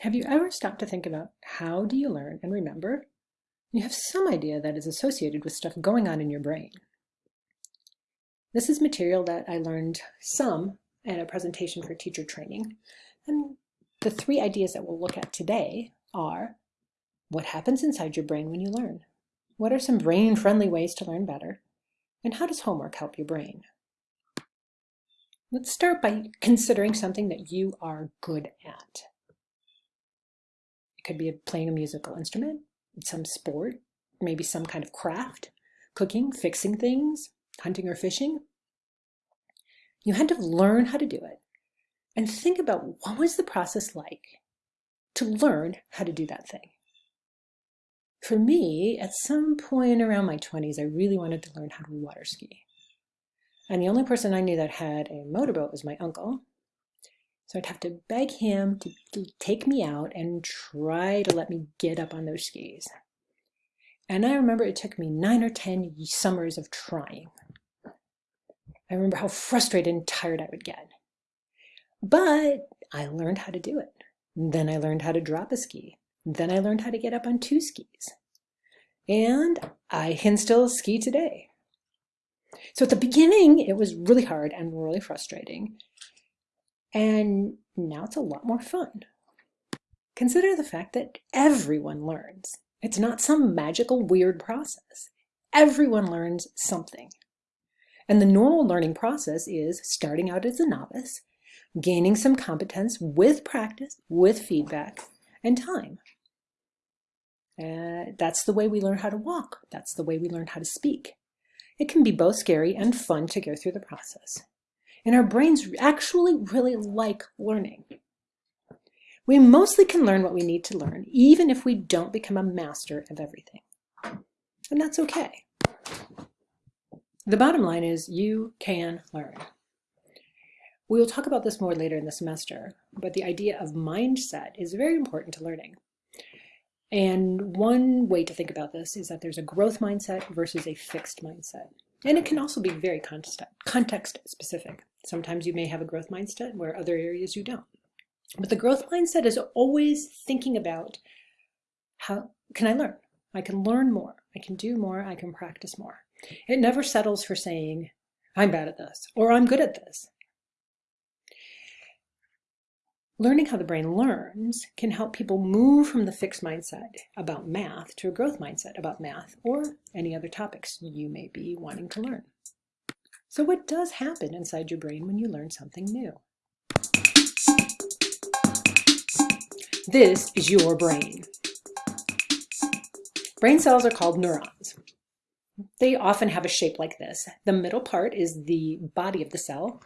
Have you ever stopped to think about how do you learn and remember? You have some idea that is associated with stuff going on in your brain. This is material that I learned some at a presentation for teacher training. And the three ideas that we'll look at today are what happens inside your brain when you learn? What are some brain-friendly ways to learn better? And how does homework help your brain? Let's start by considering something that you are good at could be playing a musical instrument, some sport, maybe some kind of craft, cooking, fixing things, hunting or fishing. You had to learn how to do it and think about what was the process like to learn how to do that thing. For me, at some point around my 20s, I really wanted to learn how to water ski. And the only person I knew that had a motorboat was my uncle, so I'd have to beg him to, take me out and try to let me get up on those skis. And I remember it took me nine or 10 summers of trying. I remember how frustrated and tired I would get. But I learned how to do it. Then I learned how to drop a ski. Then I learned how to get up on two skis. And I can still ski today. So at the beginning, it was really hard and really frustrating. And now it's a lot more fun. Consider the fact that everyone learns. It's not some magical weird process. Everyone learns something. And the normal learning process is starting out as a novice, gaining some competence with practice, with feedback, and time. Uh, that's the way we learn how to walk. That's the way we learn how to speak. It can be both scary and fun to go through the process and our brains actually really like learning. We mostly can learn what we need to learn, even if we don't become a master of everything. And that's okay. The bottom line is you can learn. We will talk about this more later in the semester, but the idea of mindset is very important to learning. And one way to think about this is that there's a growth mindset versus a fixed mindset. And it can also be very context specific. Sometimes you may have a growth mindset where other areas you don't. But the growth mindset is always thinking about how can I learn? I can learn more. I can do more. I can practice more. It never settles for saying, I'm bad at this or I'm good at this. Learning how the brain learns can help people move from the fixed mindset about math to a growth mindset about math or any other topics you may be wanting to learn. So what does happen inside your brain when you learn something new? This is your brain. Brain cells are called neurons. They often have a shape like this. The middle part is the body of the cell,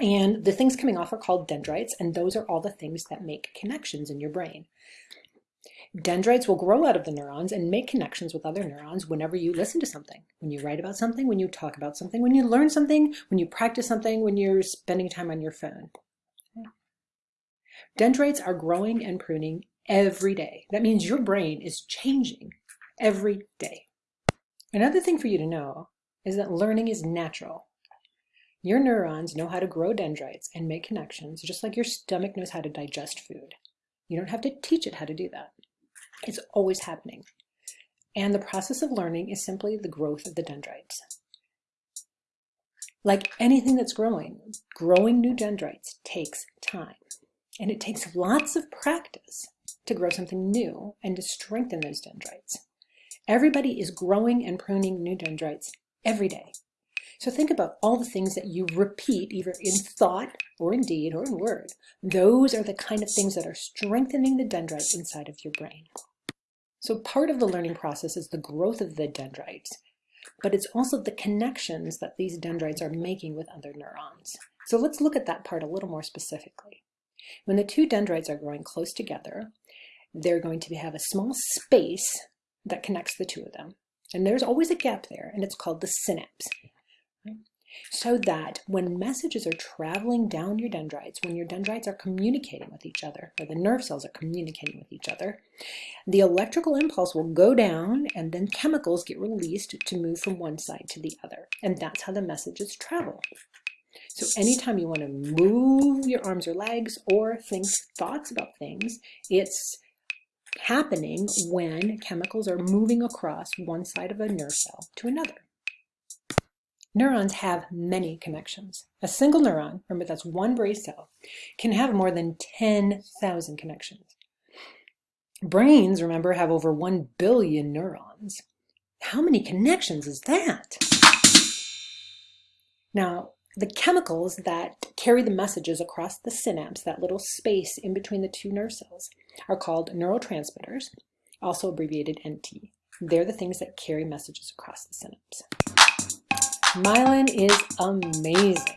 and the things coming off are called dendrites, and those are all the things that make connections in your brain. Dendrites will grow out of the neurons and make connections with other neurons whenever you listen to something, when you write about something, when you talk about something, when you learn something, when you practice something, when you're spending time on your phone. Dendrites are growing and pruning every day. That means your brain is changing every day. Another thing for you to know is that learning is natural. Your neurons know how to grow dendrites and make connections, just like your stomach knows how to digest food. You don't have to teach it how to do that. It's always happening. And the process of learning is simply the growth of the dendrites. Like anything that's growing, growing new dendrites takes time. And it takes lots of practice to grow something new and to strengthen those dendrites. Everybody is growing and pruning new dendrites every day. So think about all the things that you repeat either in thought or in deed or in word. Those are the kind of things that are strengthening the dendrites inside of your brain. So part of the learning process is the growth of the dendrites, but it's also the connections that these dendrites are making with other neurons. So let's look at that part a little more specifically. When the two dendrites are growing close together, they're going to have a small space that connects the two of them. And there's always a gap there, and it's called the synapse so that when messages are traveling down your dendrites, when your dendrites are communicating with each other, or the nerve cells are communicating with each other, the electrical impulse will go down and then chemicals get released to move from one side to the other. And that's how the messages travel. So anytime you want to move your arms or legs or think thoughts about things, it's happening when chemicals are moving across one side of a nerve cell to another. Neurons have many connections. A single neuron, remember that's one brain cell, can have more than 10,000 connections. Brains, remember, have over 1 billion neurons. How many connections is that? Now, the chemicals that carry the messages across the synapse, that little space in between the two nerve cells, are called neurotransmitters, also abbreviated NT. They're the things that carry messages across the synapse. Myelin is amazing.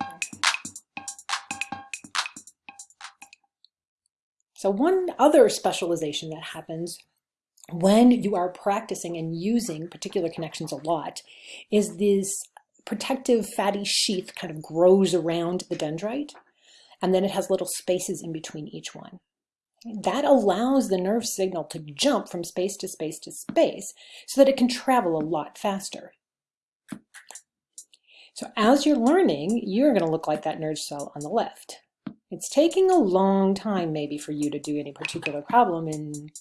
So one other specialization that happens when you are practicing and using particular connections a lot is this protective fatty sheath kind of grows around the dendrite, and then it has little spaces in between each one. That allows the nerve signal to jump from space to space to space so that it can travel a lot faster. So as you're learning, you're going to look like that nerve cell on the left. It's taking a long time maybe for you to do any particular problem and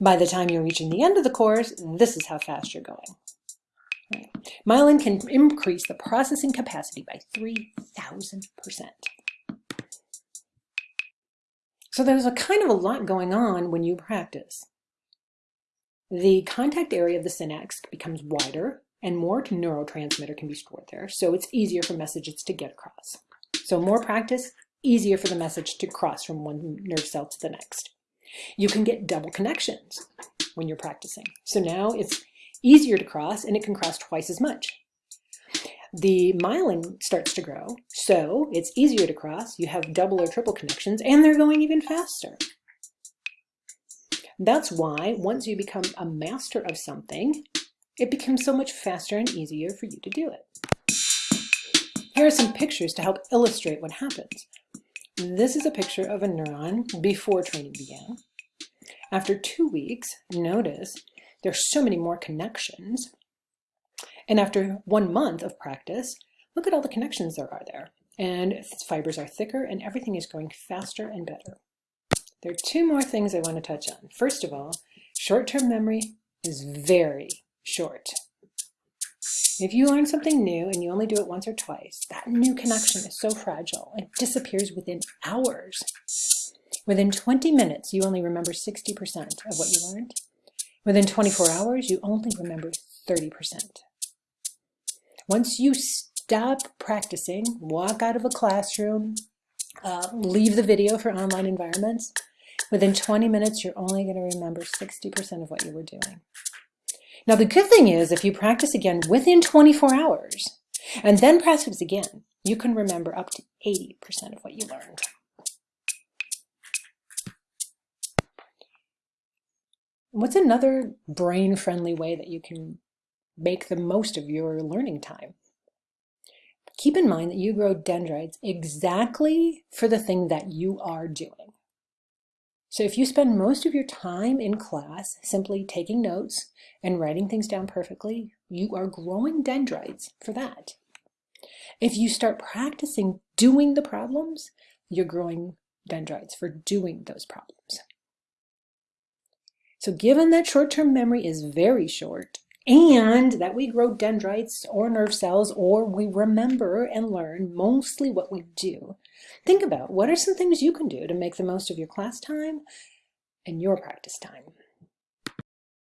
by the time you're reaching the end of the course, this is how fast you're going. Myelin can increase the processing capacity by 3,000%. So there's a kind of a lot going on when you practice. The contact area of the synapse becomes wider and more neurotransmitter can be stored there, so it's easier for messages to get across. So more practice, easier for the message to cross from one nerve cell to the next. You can get double connections when you're practicing. So now it's easier to cross and it can cross twice as much. The myelin starts to grow, so it's easier to cross. You have double or triple connections and they're going even faster. That's why once you become a master of something, it becomes so much faster and easier for you to do it. Here are some pictures to help illustrate what happens. This is a picture of a neuron before training began. After two weeks, notice there's so many more connections. And after one month of practice, look at all the connections there are there. And fibers are thicker and everything is going faster and better. There are two more things I want to touch on. First of all, short-term memory is very short. If you learn something new and you only do it once or twice, that new connection is so fragile. It disappears within hours. Within 20 minutes, you only remember 60% of what you learned. Within 24 hours, you only remember 30%. Once you stop practicing, walk out of a classroom, uh, leave the video for online environments, within 20 minutes, you're only going to remember 60% of what you were doing. Now, the good thing is if you practice again within 24 hours and then practice again, you can remember up to 80% of what you learned. What's another brain-friendly way that you can make the most of your learning time? Keep in mind that you grow dendrites exactly for the thing that you are doing. So if you spend most of your time in class simply taking notes and writing things down perfectly, you are growing dendrites for that. If you start practicing doing the problems, you're growing dendrites for doing those problems. So given that short-term memory is very short, and that we grow dendrites or nerve cells, or we remember and learn mostly what we do, think about what are some things you can do to make the most of your class time and your practice time.